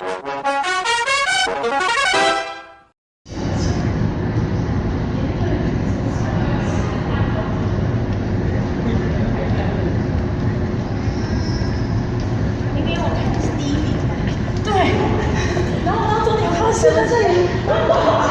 明明我看的是第一名，对？然后我到终点，我看到是在这里。